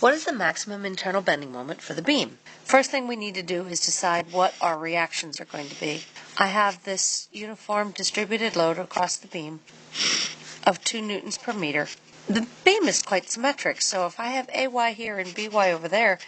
What is the maximum internal bending moment for the beam? First thing we need to do is decide what our reactions are going to be. I have this uniform distributed load across the beam of 2 newtons per meter. The beam is quite symmetric, so if I have AY here and BY over there,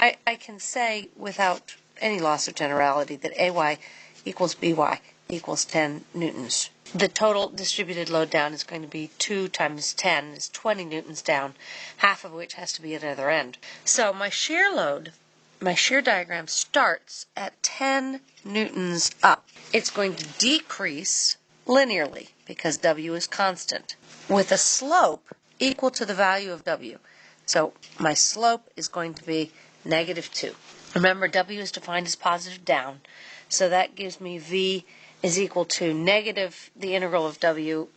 I, I can say without any loss of generality that AY equals BY equals 10 newtons. The total distributed load down is going to be 2 times 10 is 20 newtons down, half of which has to be at the other end. So my shear load, my shear diagram starts at 10 newtons up. It's going to decrease linearly because W is constant with a slope equal to the value of W. So my slope is going to be negative 2. Remember, W is defined as positive down, so that gives me V is equal to negative the integral of w.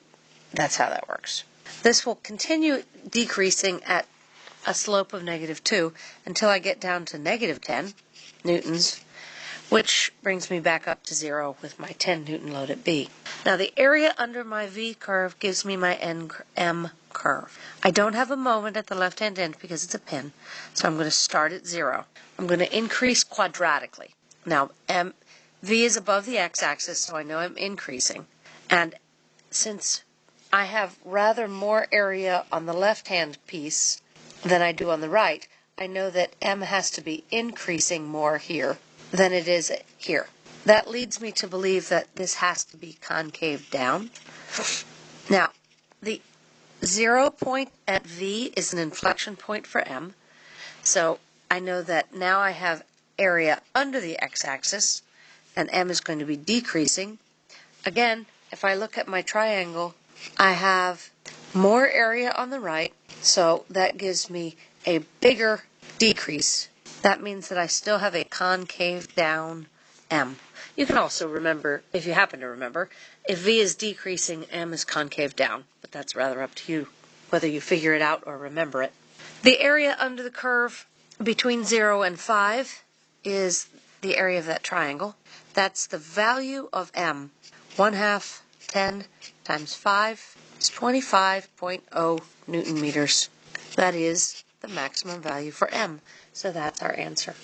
That's how that works. This will continue decreasing at a slope of negative 2 until I get down to negative 10 newtons, which brings me back up to 0 with my 10 newton load at B. Now the area under my V curve gives me my M curve. I don't have a moment at the left-hand end because it's a pin, so I'm going to start at 0. I'm going to increase quadratically. Now M V is above the x-axis, so I know I'm increasing. And since I have rather more area on the left-hand piece than I do on the right, I know that M has to be increasing more here than it is here. That leads me to believe that this has to be concave down. Now, the zero point at V is an inflection point for M. So I know that now I have area under the x-axis and m is going to be decreasing. Again, if I look at my triangle, I have more area on the right, so that gives me a bigger decrease. That means that I still have a concave down m. You can also remember, if you happen to remember, if v is decreasing, m is concave down, but that's rather up to you, whether you figure it out or remember it. The area under the curve between 0 and 5 is the area of that triangle. That's the value of m. 1 half 10 times 5 is 25.0 newton meters. That is the maximum value for m. So that's our answer.